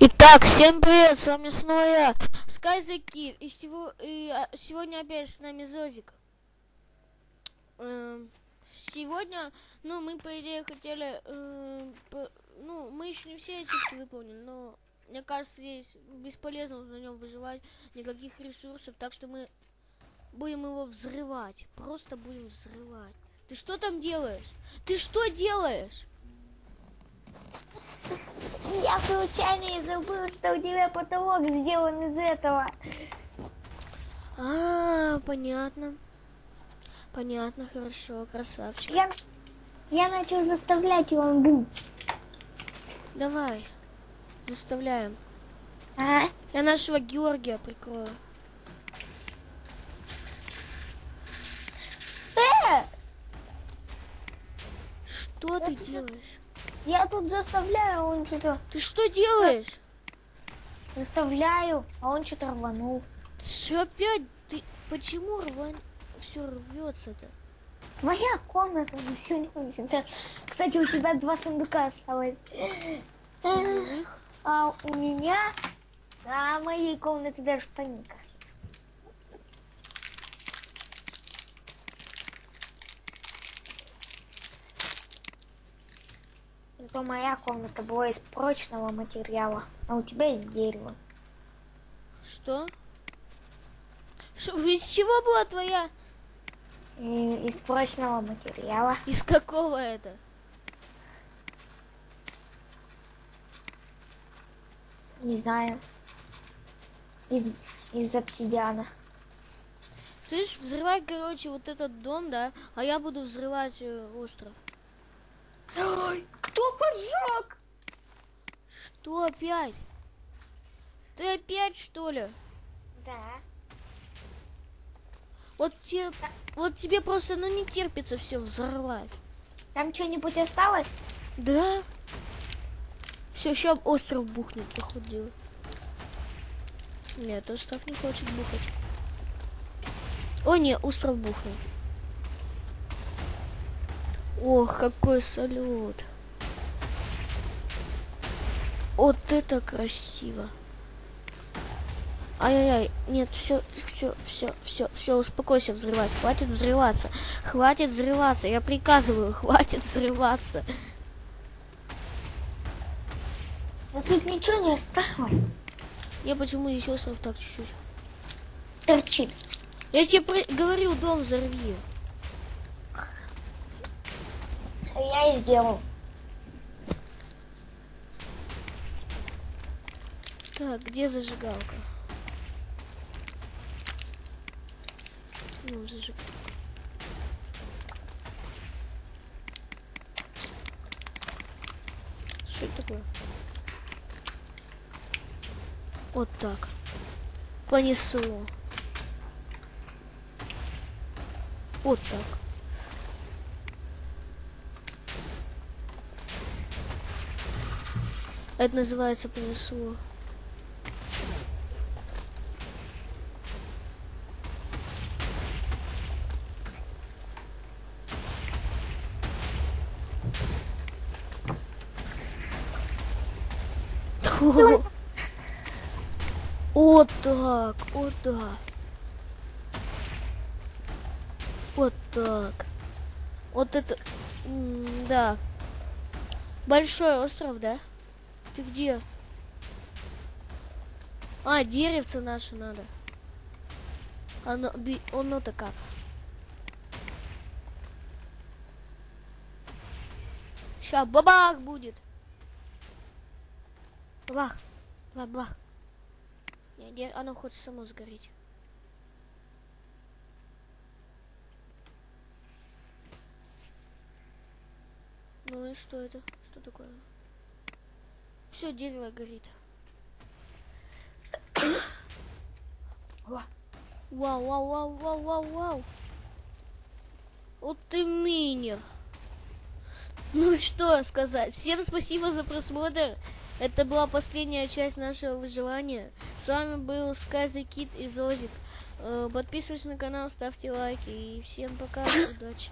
Итак, всем привет, с вами снова я, Sky и, сего- и, а, сегодня опять с нами Зозик. Эм, сегодня, ну, мы, по идее, хотели, эм, по- ну, мы еще не все ачивки выполнили, но, мне кажется, здесь бесполезно уже на нем выживать, никаких ресурсов, так что мы будем его взрывать, просто будем взрывать. Ты что там делаешь? Ты что делаешь? Случайно и забыл, что у тебя потолок сделан из этого. А, понятно. Понятно, хорошо, красавчик. Я, я начал заставлять его. бум. Давай, заставляем. А? Я нашего Георгия прикрою. Э, Что ты делаешь? Я тут заставляю, а он что-то... Ты что делаешь? Заставляю, а он что-то рванул. Что опять? Ты почему рвань? Все рвется-то? Твоя комната не. Кстати, у тебя два сундука осталось. А у меня на моей комнате даже паника. Зато моя комната была из прочного материала, а у тебя из дерева. Что? Шо, из чего была твоя? И из прочного материала. Из какого это? Не знаю. Из, из обсидиана. Слышь, взрывай, короче, вот этот дом, да? А я буду взрывать э, остров. Ой, кто поджег? Что опять? Ты опять что ли? Да. Вот тебе, вот тебе просто, ну не терпится все взорвать. Там что-нибудь осталось? Да? Все, сейчас остров бухнет, походу. Нет, остров не хочет бухать. О, не, остров бухнул. Ох, какой салют. Вот это красиво. Ай-яй-яй, нет, все, все, все, все, все, успокойся взрывать, хватит взрываться, хватит взрываться, я приказываю, хватит взрываться. Но тут ничего не осталось. Я почему здесь остров так чуть-чуть? Торчит. Я тебе говорю, дом взорви. А я и сделал. Так, где зажигалка? Ну, зажигалка. Что это такое? Вот так. Понесло. Вот так. Это называется понесло. Вот так, вот так. Вот так. Вот это, да. Большой остров, да? Ты где? А, деревце наше надо. Оно, оно-то как? Ща бабах будет. Бабах. Бабах. Не, не, оно хочет само сгореть. Ну и что это? Что такое? Все, дерево горит. Вау, вау, вау, вау, вау, вау. Вот ты минер. Ну что сказать. Всем спасибо за просмотр. Это была последняя часть нашего выживания. С вами был the Kid и Зозик. Э, Подписывайтесь на канал, ставьте лайки. И всем пока, удачи.